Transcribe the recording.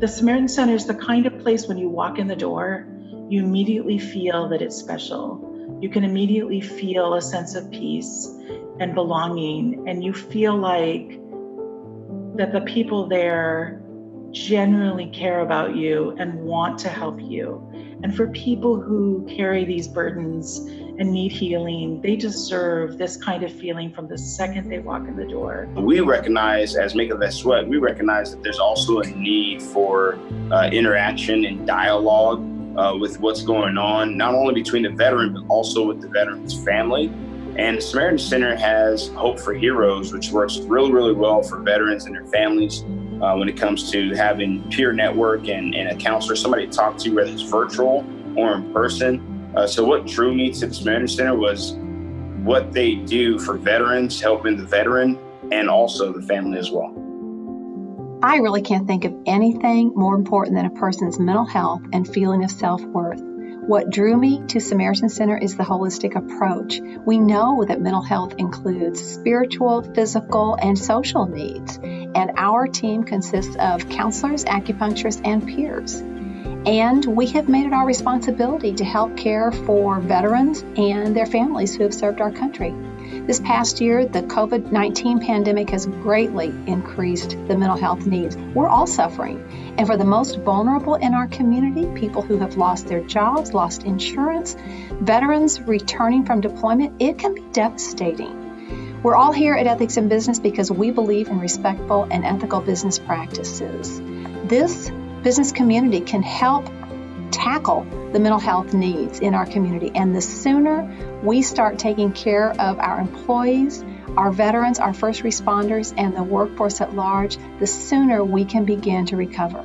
The Samaritan Center is the kind of place when you walk in the door, you immediately feel that it's special. You can immediately feel a sense of peace and belonging, and you feel like that the people there genuinely care about you and want to help you. And for people who carry these burdens and need healing, they deserve this kind of feeling from the second they walk in the door. We recognize, as Make of That Sweat, we recognize that there's also a need for uh, interaction and dialogue uh, with what's going on, not only between the veteran, but also with the veteran's family. And the Samaritan Center has Hope for Heroes, which works really, really well for veterans and their families uh, when it comes to having peer network and, and, a counselor, somebody to talk to, whether it's virtual or in person. Uh, so what drew me to the Samaritan Center was what they do for veterans, helping the veteran and also the family as well. I really can't think of anything more important than a person's mental health and feeling of self worth. What drew me to Samaritan Center is the holistic approach. We know that mental health includes spiritual, physical, and social needs, and our team consists of counselors, acupuncturists, and peers. And we have made it our responsibility to help care for veterans and their families who have served our country. This past year, the COVID 19 pandemic has greatly increased the mental health needs. We're all suffering. And for the most vulnerable in our community, people who have lost their jobs, lost insurance, veterans returning from deployment, it can be devastating. We're all here at Ethics in Business because we believe in respectful and ethical business practices. This business community can help tackle the mental health needs in our community. And the sooner we start taking care of our employees, our veterans, our first responders, and the workforce at large, the sooner we can begin to recover.